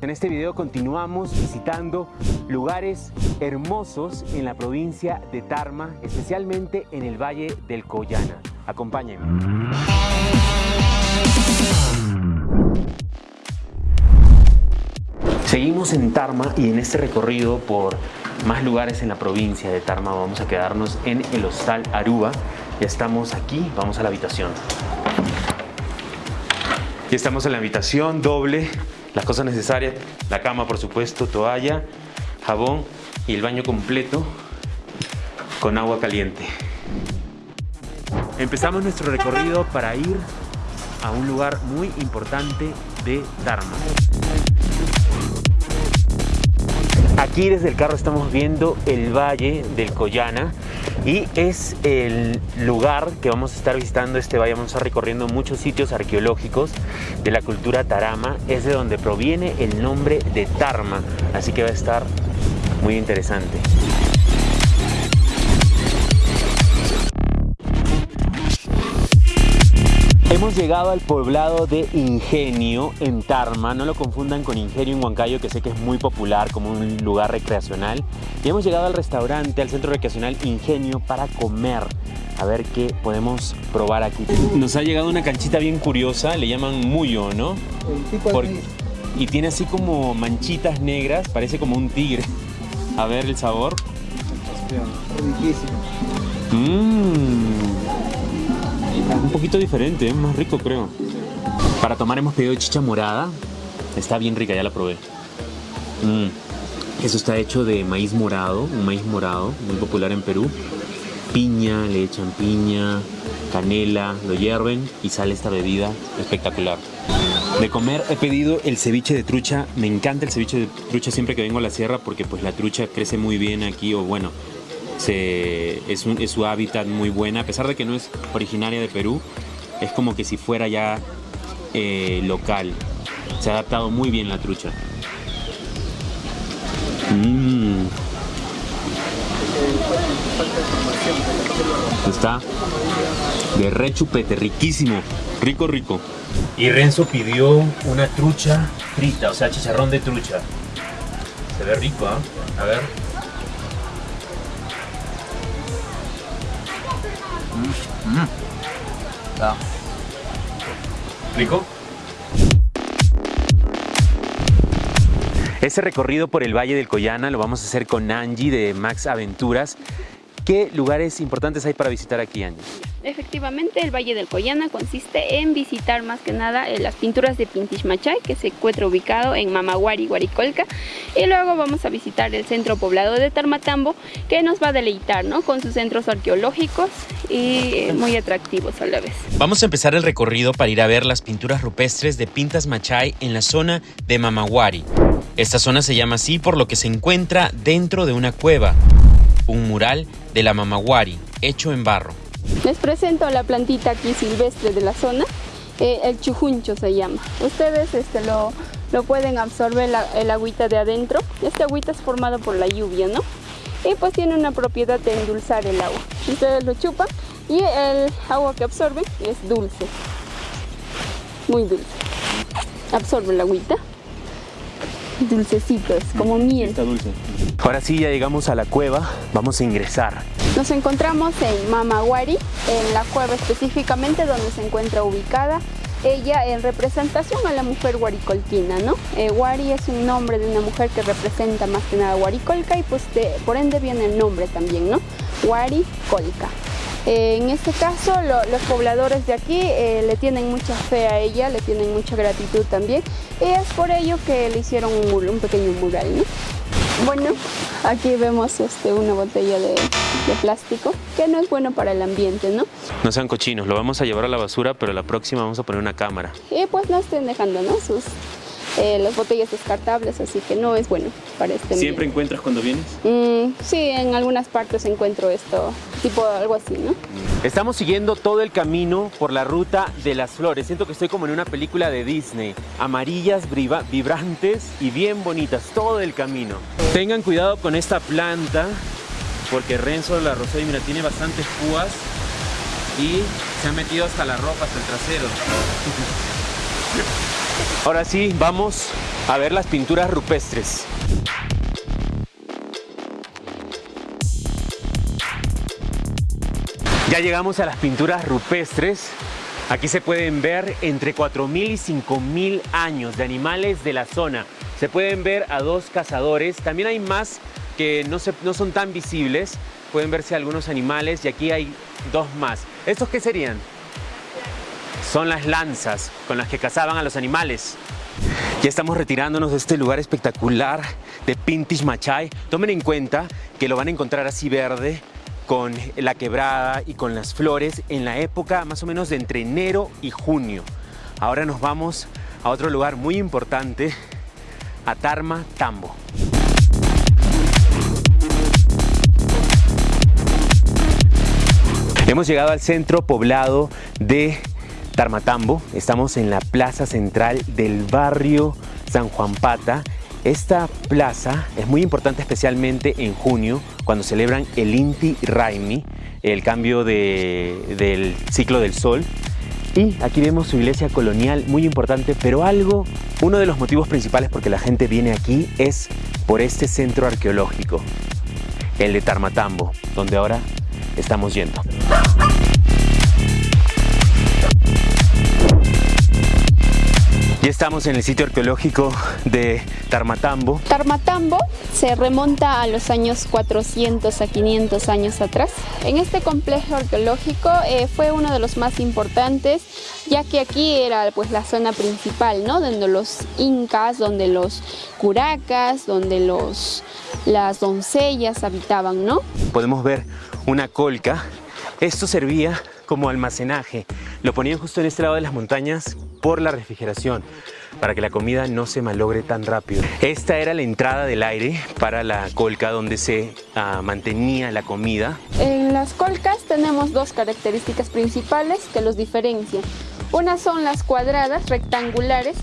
En este video continuamos visitando lugares hermosos en la provincia de Tarma, especialmente en el Valle del Collana. Acompáñenme. Seguimos en Tarma y en este recorrido por más lugares en la provincia de Tarma vamos a quedarnos en el Hostal Aruba. Ya estamos aquí, vamos a la habitación. Ya estamos en la habitación doble, las cosas necesarias, la cama por supuesto, toalla, jabón y el baño completo con agua caliente. Empezamos nuestro recorrido para ir a un lugar muy importante de Tarma. Aquí desde el carro estamos viendo el Valle del Collana y es el lugar que vamos a estar visitando este valle. Vamos a estar recorriendo muchos sitios arqueológicos de la cultura Tarama. Es de donde proviene el nombre de Tarma, así que va a estar muy interesante. Hemos llegado al poblado de Ingenio en Tarma, no lo confundan con Ingenio en Huancayo que sé que es muy popular como un lugar recreacional y hemos llegado al restaurante, al centro recreacional Ingenio para comer a ver qué podemos probar aquí. Nos ha llegado una canchita bien curiosa, le llaman muyo, ¿no? Por- y tiene así como manchitas negras, parece como un tigre. A ver el sabor. Riquísimo. Mmm. Un poquito diferente, más rico creo. Para tomar hemos pedido chicha morada. Está bien rica, ya la probé. Mm. Eso está hecho de maíz morado, un maíz morado, muy popular en Perú. Piña, le echan piña, canela, lo hierven y sale esta bebida espectacular. De comer he pedido el ceviche de trucha. Me encanta el ceviche de trucha siempre que vengo a la sierra porque pues la trucha crece muy bien aquí o bueno, es, un- es su hábitat muy buena. A pesar de que no es originaria de Perú, es como que si fuera ya eh, local. Se ha adaptado muy bien la trucha. Mm. Está de rechupete, riquísimo, rico, rico. Y Renzo pidió una trucha frita, o sea, chicharrón de trucha. Se ve rico, ¿ah? A ver. ¿Rico? Ese recorrido por el Valle del Collana lo vamos a hacer con Angie de Max Aventuras. ¿Qué lugares importantes hay para visitar aquí, Angie? Efectivamente, el Valle del Collana consiste en visitar más que nada eh, las pinturas de Pintish Machay, que se encuentra ubicado en Mamaguari, Guaricolca. Y luego vamos a visitar el centro poblado de Tarmatambo, que nos va a deleitar ¿no? con sus centros arqueológicos y eh, muy atractivos a la vez. Vamos a empezar el recorrido para ir a ver las pinturas rupestres de Pintas Machay en la zona de Mamaguari. Esta zona se llama así por lo que se encuentra dentro de una cueva, un mural de la Mamaguari hecho en barro. Les presento la plantita aquí silvestre de la zona, eh, el chujuncho se llama. Ustedes este, lo, lo pueden absorber la- el agüita de adentro. Este agüita es formado por la lluvia, ¿no? Y pues tiene una propiedad de endulzar el agua. Ustedes lo chupan y el agua que absorben es dulce. Muy dulce. Absorbe el agüita. Dulcecito, es como miel. dulce. Ahora sí, ya llegamos a la cueva. Vamos a ingresar. Nos encontramos en Mamaguari, en la cueva específicamente donde se encuentra ubicada ella en representación a la mujer guaricolquina, ¿no? Eh, Guari es un nombre de una mujer que representa más que nada Guaricolca y pues por ende viene el nombre también, ¿no? Guaricolca. Eh, en este caso lo- los pobladores de aquí eh, le tienen mucha fe a ella, le tienen mucha gratitud también y es por ello que le hicieron un, un pequeño mural, ¿no? Bueno, aquí vemos este, una botella de, de plástico que no es bueno para el ambiente, ¿no? No sean cochinos, lo vamos a llevar a la basura, pero la próxima vamos a poner una cámara. Y pues no estén dejando, ¿no? Sus, eh, las botellas descartables, así que no es bueno para este ¿Siempre ambiente. encuentras cuando vienes? Mm, sí, en algunas partes encuentro esto, tipo algo así, ¿no? Estamos siguiendo todo el camino por la ruta de las flores. Siento que estoy como en una película de Disney. Amarillas, briva- vibrantes y bien bonitas, todo el camino. Tengan cuidado con esta planta, porque Renzo la Rosé, mira, tiene bastantes púas y se ha metido hasta la ropa, hasta el trasero. Ahora sí, vamos a ver las pinturas rupestres. Ya llegamos a las pinturas rupestres. Aquí se pueden ver entre 4.000 y 5.000 años de animales de la zona. Se pueden ver a dos cazadores. También hay más que no, son tan visibles. Pueden verse algunos animales y aquí hay dos más. ¿Estos qué serían? Son las lanzas con las que cazaban a los animales. Ya estamos retirándonos de este lugar espectacular de Pintish Machay. Tomen en cuenta que lo van a encontrar así verde, con la quebrada y con las flores en la época más o menos de entre enero y junio. Ahora nos vamos a otro lugar muy importante, a Tarma Tambo. Hemos llegado al centro poblado de Tarmatambo. Estamos en la plaza central del barrio San Juan Pata esta plaza es muy importante especialmente en junio cuando celebran el Inti Raimi, el cambio del ciclo del sol. Y aquí vemos su iglesia colonial muy importante, pero algo, uno de los motivos principales por que la gente viene aquí es por este centro arqueológico, el de Tarmatambo, donde ahora estamos yendo. Ya estamos en el sitio arqueológico de Tarmatambo. Tarmatambo se remonta a los años 400 a 500 años atrás. En este complejo arqueológico eh, fue uno de los más importantes, ya que aquí era pues la zona principal, ¿no? Donde los incas, donde los curacas, donde los, las doncellas habitaban, ¿no? Podemos ver una colca. Esto servía como almacenaje. Lo ponían justo en este lado de las montañas por la refrigeración para que la comida no se malogre tan rápido. Esta era la entrada del aire para la colca donde se ah, mantenía la comida. En las colcas tenemos dos características principales que los diferencian. Unas son las cuadradas, rectangulares,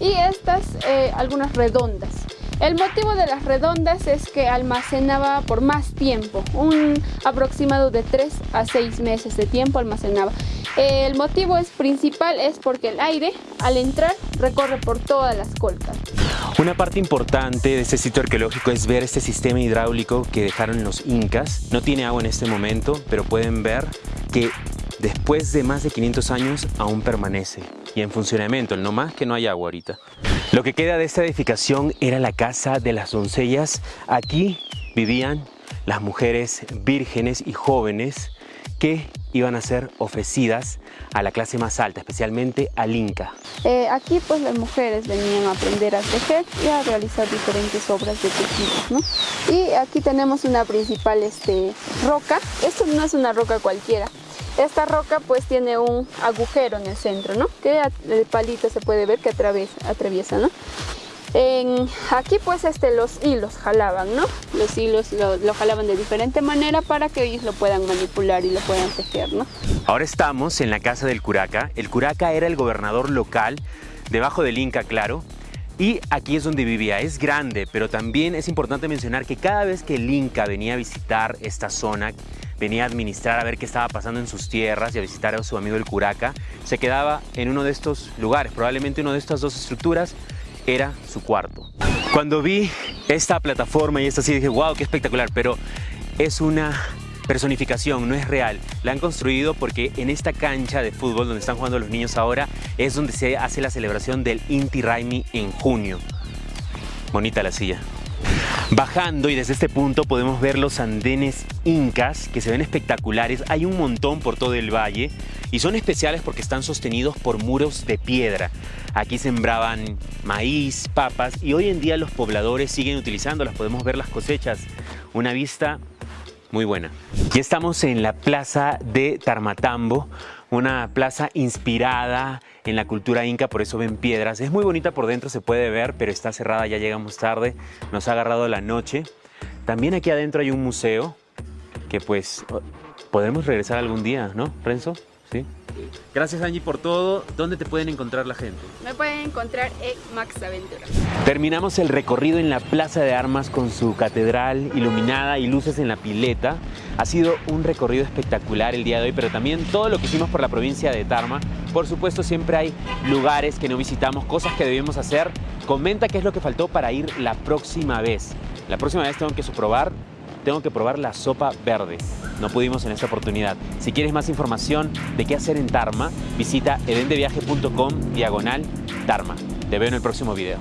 y estas eh, algunas redondas. El motivo de las redondas es que almacenaba por más tiempo, un aproximado de 3 a 6 meses de tiempo almacenaba. El motivo es principal es porque el aire al entrar recorre por todas las colcas. Una parte importante de este sitio arqueológico es ver este sistema hidráulico que dejaron los incas. No tiene agua en este momento, pero pueden ver que después de más de 500 años aún permanece y en funcionamiento, no más que no hay agua ahorita. Lo que queda de esta edificación era la casa de las doncellas. Aquí vivían las mujeres vírgenes y jóvenes que iban a ser ofrecidas a la clase más alta, especialmente al Inca. Eh, aquí pues las mujeres venían a aprender a tejer y a realizar diferentes obras de tejido. ¿no? Y aquí tenemos una principal este, roca, esto no es una roca cualquiera, esta roca pues tiene un agujero en el centro, ¿no? Que el palito se puede ver que atraviesa, atraviesa ¿no? Aquí pues este, los hilos jalaban, ¿no? Los hilos lo, lo, jalaban de diferente manera para que ellos lo puedan manipular y lo puedan tejer, ¿no? Ahora estamos en la casa del curaca. El curaca era el gobernador local, debajo del Inca, claro. Y aquí es donde vivía. Es grande, pero también es importante mencionar que cada vez que el Inca venía a visitar esta zona, venía a administrar a ver qué estaba pasando en sus tierras y a visitar a su amigo el Curaca, se quedaba en uno de estos lugares, probablemente una de estas dos estructuras era su cuarto. Cuando vi esta plataforma y esta así dije, wow, qué espectacular, pero es una personificación, no es real. La han construido porque en esta cancha de fútbol donde están jugando los niños ahora es donde se hace la celebración del Inti Raimi en junio. Bonita la silla. Bajando y desde este punto podemos ver los andenes incas que se ven espectaculares. Hay un montón por todo el valle y son especiales porque están sostenidos por muros de piedra. Aquí sembraban maíz, papas y hoy en día los pobladores siguen utilizándolas. Podemos ver las cosechas. Una vista muy buena. Ya estamos en la plaza de Tarmatambo, una plaza inspirada en la cultura inca, por eso ven piedras. Es muy bonita por dentro, se puede ver, pero está cerrada, ya llegamos tarde, nos ha agarrado la noche. También aquí adentro hay un museo que pues podremos regresar algún día, ¿no, Renzo? ¿Sí? Gracias Angie por todo. ¿Dónde te pueden encontrar la gente? Me pueden encontrar en Max Aventura. Terminamos el recorrido en la Plaza de Armas con su catedral iluminada y luces en la pileta. Ha sido un recorrido espectacular el día de hoy, pero también todo lo que hicimos por la provincia de Tarma Por supuesto, siempre hay lugares que no visitamos, cosas que debemos hacer. Comenta qué es lo que faltó para ir la próxima vez. La próxima vez tengo que probar, tengo que probar la sopa verde. No pudimos en esta oportunidad. Si quieres más información de qué hacer en Tarma, visita edendeviaje.com diagonal Tarma. Te veo en el próximo video.